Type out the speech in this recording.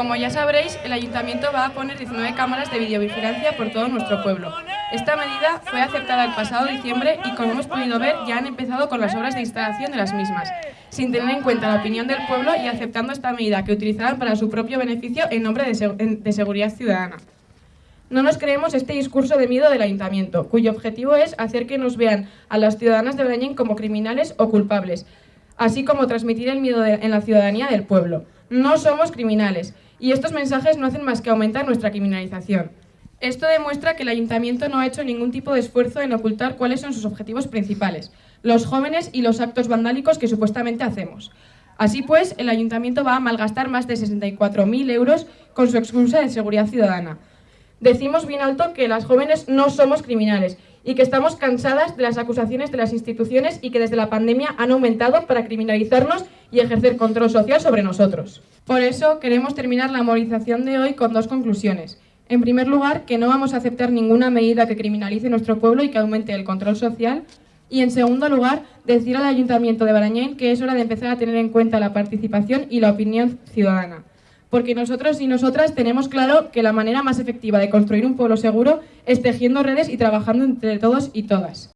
Como ya sabréis, el Ayuntamiento va a poner 19 cámaras de videovigilancia por todo nuestro pueblo. Esta medida fue aceptada el pasado diciembre y como hemos podido ver ya han empezado con las obras de instalación de las mismas, sin tener en cuenta la opinión del pueblo y aceptando esta medida que utilizarán para su propio beneficio en nombre de, seguridad ciudadana. No nos creemos este discurso de miedo del Ayuntamiento, cuyo objetivo es hacer que nos vean a las ciudadanas de Brañén como criminales o culpables, así como transmitir el miedo en la ciudadanía del pueblo. No somos criminales y estos mensajes no hacen más que aumentar nuestra criminalización. Esto demuestra que el Ayuntamiento no ha hecho ningún tipo de esfuerzo en ocultar cuáles son sus objetivos principales, los jóvenes y los actos vandálicos que supuestamente hacemos. Así pues, el Ayuntamiento va a malgastar más de 64.000 euros con su excusa de seguridad ciudadana. Decimos bien alto que las jóvenes no somos criminales y que estamos cansadas de las acusaciones de las instituciones y que desde la pandemia han aumentado para criminalizarnos y ejercer control social sobre nosotros. Por eso queremos terminar la movilización de hoy con dos conclusiones. En primer lugar, que no vamos a aceptar ninguna medida que criminalice nuestro pueblo y que aumente el control social. Y en segundo lugar, decir al Ayuntamiento de Barañén que es hora de empezar a tener en cuenta la participación y la opinión ciudadana porque nosotros y nosotras tenemos claro que la manera más efectiva de construir un pueblo seguro es tejiendo redes y trabajando entre todos y todas.